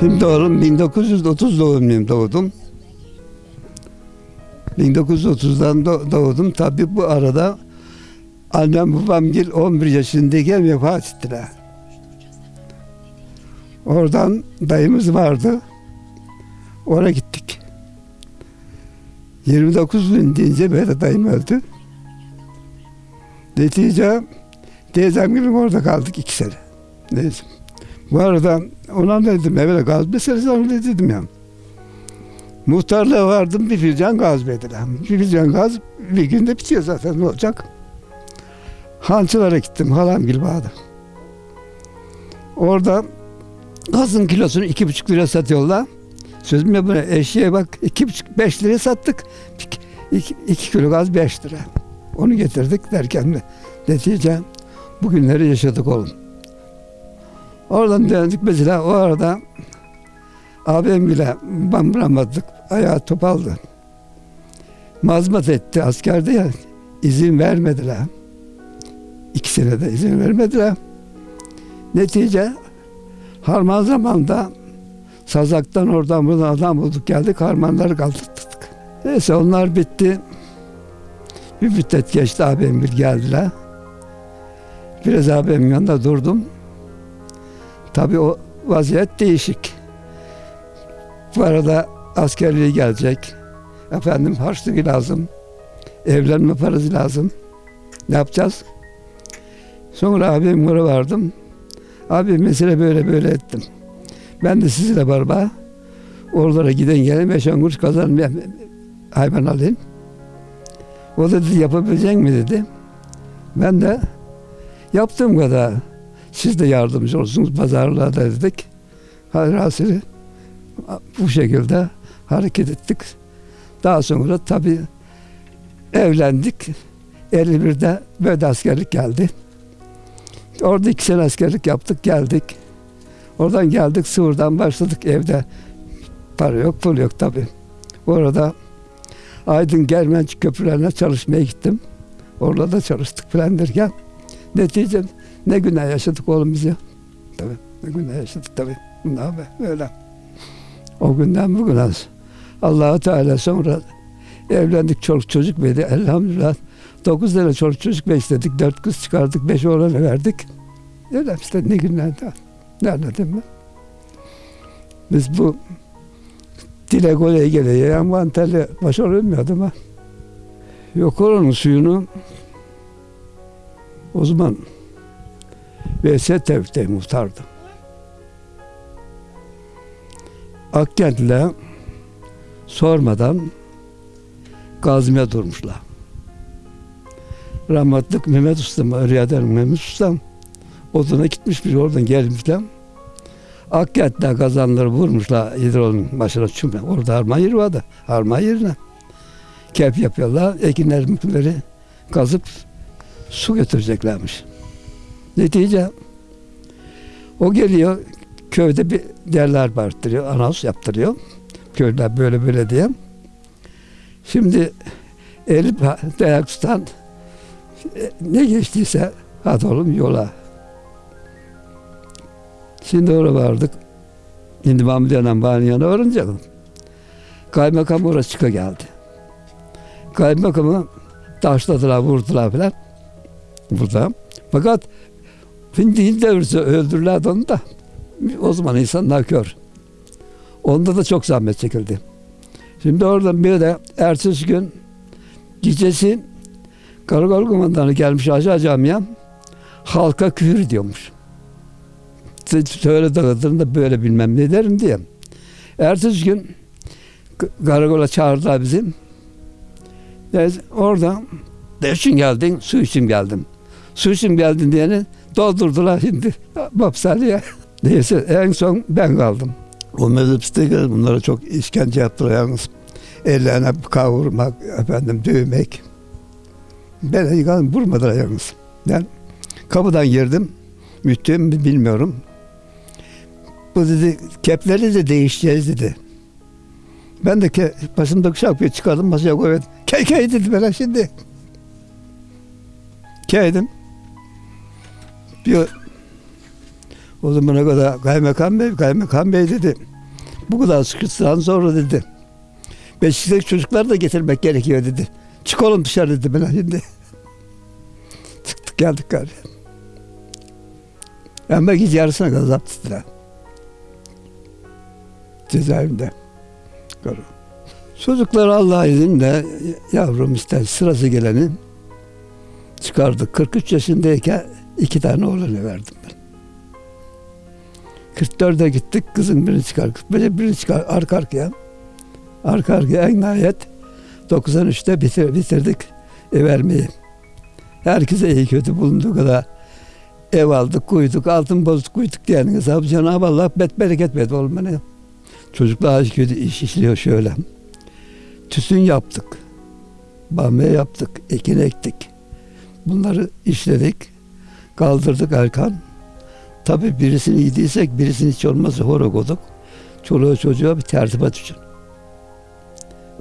Şimdi oğlum 1930 doğumluyum doğdum. 1930'dan do- doğdum. Tabii bu arada annem babam gel 11 yaşındayken vefat ettiler. Oradan dayımız vardı. Oraya gittik. 29 gün deyince böyle dayım öldü. Netice teyzem gibi orada kaldık iki sene. Neyse. Bu arada ona ne dedim evvel gaz meselesi onu dedim ya. Muhtarlığa vardım bir fincan gaz verdiler. Bir fincan gaz bir günde bitiyor zaten ne olacak. Hançılara gittim halam gibi bağda. Orada gazın kilosunu iki buçuk lira satıyorlar. Sözüm ya buna eşeğe bak iki buçuk beş liraya sattık. İki, iki kilo gaz beş lira. Onu getirdik derken de netice bugünleri yaşadık oğlum. Oradan döndük mesela o arada abim bile bambıramadık. Ayağı topaldı. Mazmat etti askerde ya. izin vermediler. İki senede izin vermediler. Netice harman zamanda Sazak'tan oradan buradan adam bulduk geldik harmanları kaldırdık. Neyse onlar bitti. Bir müddet geçti abim bir geldiler. Biraz abimin yanında durdum. Tabii o vaziyet değişik. Bu arada askerliğe gelecek. Efendim harçlık lazım. Evlenme parası lazım. Ne yapacağız? Sonra abim oraya vardım. Abi mesele böyle böyle ettim. Ben de sizinle beraber oralara giden gelen beş on kuruş hayvan alayım. O da dedi yapabilecek mi dedi. Ben de yaptığım kadar siz de yardımcı olsunuz pazarlığa da dedik. Hasili bu şekilde hareket ettik. Daha sonra tabii evlendik. 51'de böyle askerlik geldi. Orada iki sene askerlik yaptık geldik. Oradan geldik Sıvır'dan başladık evde. Para yok pul yok tabii. Orada Aydın Germenç köprülerine çalışmaya gittim. Orada da çalıştık falan derken netice ne günler yaşadık oğlum biz ya. Tabii ne günler yaşadık tabii. Bunlar be, öyle. O günden bugüne allah Teala sonra evlendik çoluk çocuk verdi elhamdülillah. Dokuz tane çoluk çocuk besledik. Dört kız çıkardık. Beş oğlanı verdik. Öyle işte ne günlerde. Ne anladım ben? Biz bu dile goleye geleye envanterle başarılmıyordu ama yok oranın suyunu o zaman VS Tevfik'te muhtardı. Akkent'le sormadan Gazmi'ye durmuşlar. Rahmetlik Mehmet Usta, Riyader Mehmet Usta oduna gitmiş bir oradan gelmişler. Akkent'te kazanları vurmuşlar hidrolun başına çöme. Orada harman yeri vardı. Harman yerine. Kep yapıyorlar. Ekinler mükleri kazıp su götüreceklermiş. Netice o geliyor köyde bir derler bağırttırıyor. Anons yaptırıyor. Köyler böyle böyle diye. Şimdi Elif dayak tutan e, ne geçtiyse hadi oğlum yola. Şimdi oraya vardık. Şimdi Mahmut Yanan yanına varınca kaymakam oraya çıka geldi. Kaymakamı taşladılar, vurdular falan. Burada. Fakat Hindi devirse öldürürlerdi onu da. O zaman insanlar kör. Onda da çok zahmet çekildi. Şimdi oradan bir de ertesi gün gecesi Karakol komandanı gelmiş aşağı camiye halka küfür ediyormuş. Söyle dağıtırım böyle bilmem ne derim diye. Ertesi gün karakola çağırdılar bizim. Neyse, orada ne için geldin? Su için geldim. Su için geldin diyeni doldurdular şimdi hapishaneye. Neyse en son ben kaldım. O mezhepsizde bunlara çok işkence yaptılar yalnız. Ellerine kavurmak, efendim dövmek. Ben yıkanım vurmadılar yalnız. Ben kapıdan girdim. Müttüm bilmiyorum. Bu dedi kepleri de değişeceğiz dedi. Ben de ke, başımdaki şapkayı çıkardım masaya koydum. Key key dedi bana şimdi. Keydim. Bir O zamana kadar kaymakam bey, kaymakam bey dedi. Bu kadar sıkıntıdan sonra dedi. Beşikteki çocuklar da getirmek gerekiyor dedi. Çık oğlum dışarı dedi bana şimdi. Çıktık geldik gari. Ama gece yarısına kadar zapt ettiler. Cezaevinde. Çocuklar Allah izniyle yavrum işte sırası geleni çıkardık. 43 yaşındayken iki tane oğlanı verdim ben. 44'e gittik kızın birini çıkar. 45'e birini çıkar arka arkaya. Arka arkaya en nihayet 93'te bitir, bitirdik ev vermeyi. Herkese iyi kötü bulunduğu kadar ev aldık, koyduk, altın bozduk, koyduk diyen hesabı Cenab-ı Allah bet bereket verdi oğlum bana. Çocuklar kötü iş işliyor şöyle. Tütün yaptık. Bamya yaptık, ekin ektik. Bunları işledik. Kaldırdık Erkan. Tabii birisini yediysek birisini hiç olmazsa hora koyduk. Çoluğa çocuğa bir tertibat için.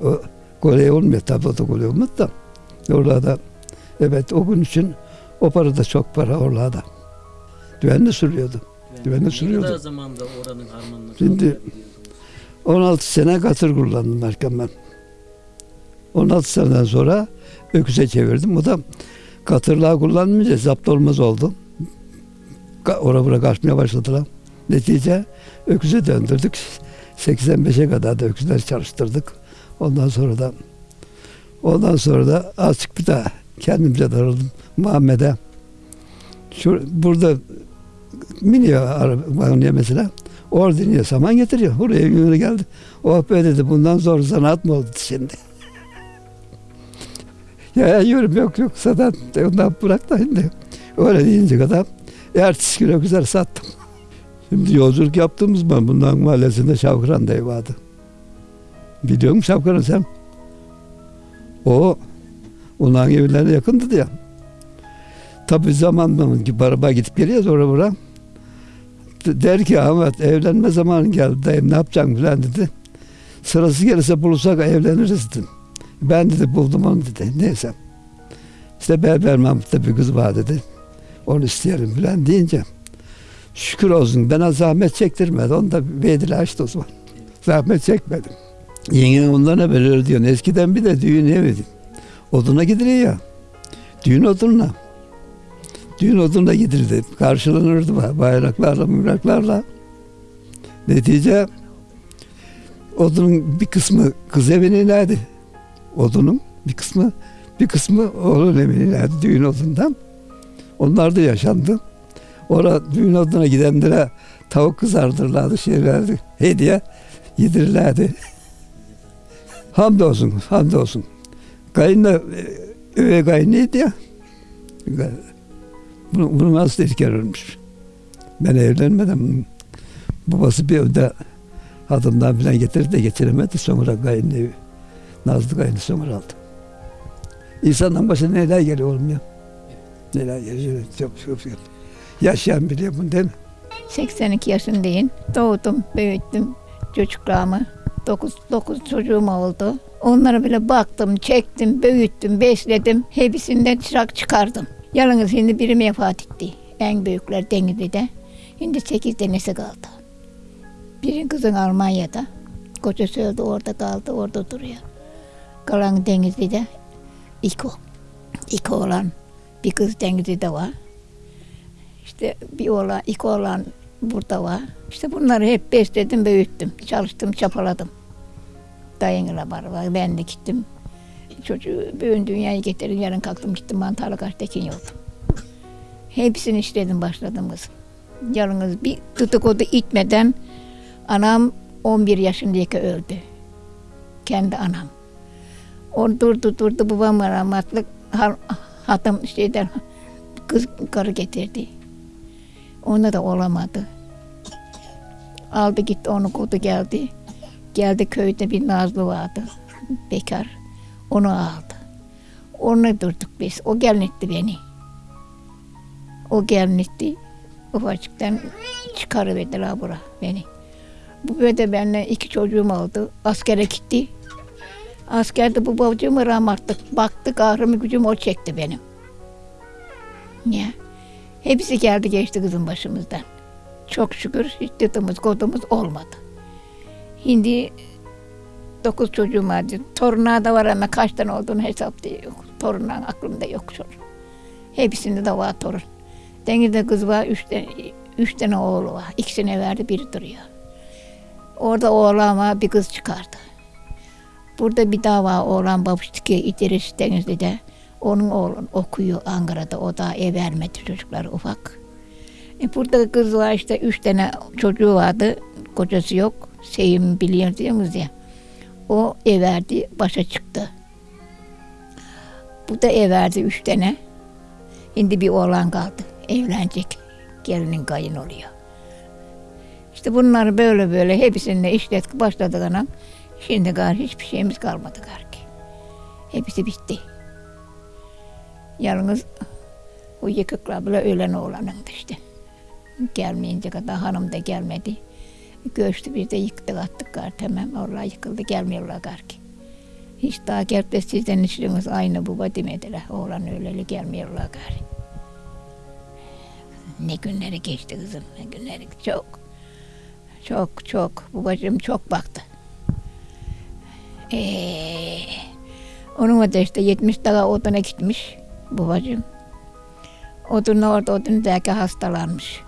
O kolay olmuyor tabii o da kolay olmaz da. Orada evet o gün için o para da çok para orada. Düvenli sürüyordu. Güvenli Ne sürüyordu. kadar zamanda oranın harmanını Şimdi- kaldırabildiniz? 16 sene katır kullandım Erkan ben. 16 seneden sonra öküze çevirdim. Bu da katırlığa kullanmayınca zapt olmaz oldu. Ora bura kaçmaya başladılar. Netice öküze döndürdük. 85'e kadar da öküzler çalıştırdık. Ondan sonra da ondan sonra da azıcık bir daha kendimce darıldım Muhammed'e. Şu, burada biniyor araba mesela. Orada iniyor saman getiriyor. Buraya geldi. Oh be dedi bundan zor zanaat mı oldu şimdi? Ya yorum yok yok zaten ondan bırak da şimdi. Öyle deyince kadar ertesi güne güzel sattım. Şimdi yolculuk yaptığımız zaman bundan mahallesinde Şavkıran Dayı vardı. Biliyor musun Şavkıran sen? O onların evlerine yakındı diye. Tabii zamanla ki araba gidip geliyoruz oraya buraya. Der ki Ahmet evlenme zamanı geldi dayım ne yapacaksın falan dedi. Sırası gelirse bulursak evleniriz dedim. Ben dedi buldum onu dedi. Neyse. İşte Berber Mahmut'ta bir kız var dedi. Onu isteyelim falan deyince. Şükür olsun bana zahmet çektirmedi. Onu da bedeli açtı o zaman. Zahmet çekmedim. Yengen onlarına böyle diyor. Eskiden bir de düğün evi. Oduna gidiliyor ya. Düğün odunla. Düğün odunla gidildi. Karşılanırdı ba- bayraklarla, müraklarla. Netice odunun bir kısmı kız evine inerdi. Odunun bir kısmı bir kısmı oğlun evine inerdi düğün odundan. Onlar da yaşandı. Orada düğün oduna gidenlere tavuk kızardırlardı, şeylerdi, hediye yedirirlerdi. hamdolsun, hamdolsun. Kayınla, e, üvey kayınıydı ya. Bunu, bunu nasıl iken ölmüş. Ben evlenmedim. Babası bir önde adımdan falan getirdi de getiremedi. Sonra kayınlı, Nazlı kayınlı sonra aldı. İnsanın başına neler geliyor oğlum ya. Neler geliyor. Çok, çok, çok. Yaşayan biliyor bunu değil mi? 82 yaşındayım. Doğdum, büyüttüm çocuklarımı. 9, 9 çocuğum oldu. Onlara bile baktım, çektim, büyüttüm, besledim. Hepsinden çırak çıkardım. Yalnız şimdi biri vefat etti. En büyükler Denizli'de. Şimdi 8 tanesi kaldı. Biri kızın Almanya'da. Kocası öldü orada kaldı, orada duruyor. Kalan Denizli'de İko. İko olan bir kız Denizli'de var. İşte bir oğlan, iki oğlan burada var. İşte bunları hep besledim, büyüttüm. Çalıştım, çapaladım. Dayınla beraber ben de gittim. Çocuğu büyün dünyaya getirdim. Yarın kalktım gittim mantarlı kaçtekin yoldum. Hepsini işledim başladım kızım. Yalnız bir tutukodu itmeden anam 11 yaşındayken öldü. Kendi anam. O durdu durdu babam rahmetli ha- hatam şeyden kız karı getirdi. Ona da olamadı. Aldı gitti onu kodu geldi. Geldi köyde bir Nazlı vardı. Bekar. Onu aldı. Onu durduk biz. O gelin etti beni. O gelin etti. Ufacıktan çıkarıverdiler bura beni. Bu böyle benimle iki çocuğum oldu. Askere gitti. Askerde bu babacığımı rahmetli baktı kahrımı gücüm o çekti benim. Ya. Hepsi geldi geçti kızın başımızdan. Çok şükür hiç dıtımız kodumuz olmadı. Şimdi dokuz çocuğum vardı. Torunlar da var ama kaç tane olduğunu hesapta yok. Torunların aklımda yok an. Hepsinde de var torun. Denizde kız var, üç tane, üç tane oğlu var. İkisine verdi, biri duruyor. Orada oğlan var, bir kız çıkardı. Burada bir daha var oğlan babuştuki İdris Denizli'de. Onun oğlun okuyor Ankara'da. O da ev vermedi çocuklar ufak. E burada kız var işte üç tane çocuğu vardı. Kocası yok. Sevim biliyor diyorsunuz ya. O ev verdi, başa çıktı. Bu da ev verdi üç tane. Şimdi bir oğlan kaldı. Evlenecek. Gelinin kayın oluyor. İşte bunları böyle böyle hepsini işlettik başladık anam. Şimdi gar hiçbir şeyimiz kalmadı gar ki. Hepsi bitti. Yalnız o yıkıklar bile ölen oğlanındı işte. Gelmeyince kadar hanım da gelmedi. Göçtü biz de yıktık attık gar tamam. Allah yıkıldı gelmiyorlar gar ki. Hiç daha gelip de sizden işiniz aynı baba demediler. Oğlan öleli gelmiyorlar gar. Ne günleri geçti kızım ne günleri çok. Çok çok babacığım çok baktı. Ee, onun da işte 70 daha oduna gitmiş babacığım. Odunla orada odun derken hastalanmış.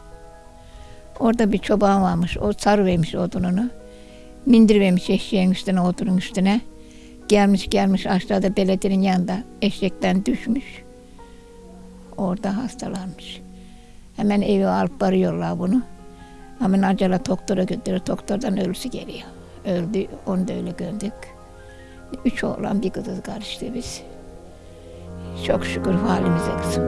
Orada bir çoban varmış. O sarıvermiş odununu. Mindirvermiş eşeğin üstüne, odunun üstüne. Gelmiş gelmiş aşağıda belediyenin yanında eşekten düşmüş. Orada hastalanmış. Hemen evi alıp varıyorlar bunu. Hemen acele doktora götürüyor. Doktordan ölüsü geliyor. Öldü. Onu da öyle gördük. Üç oğlan bir kızız karıştı biz. Çok şükür halimize kızım.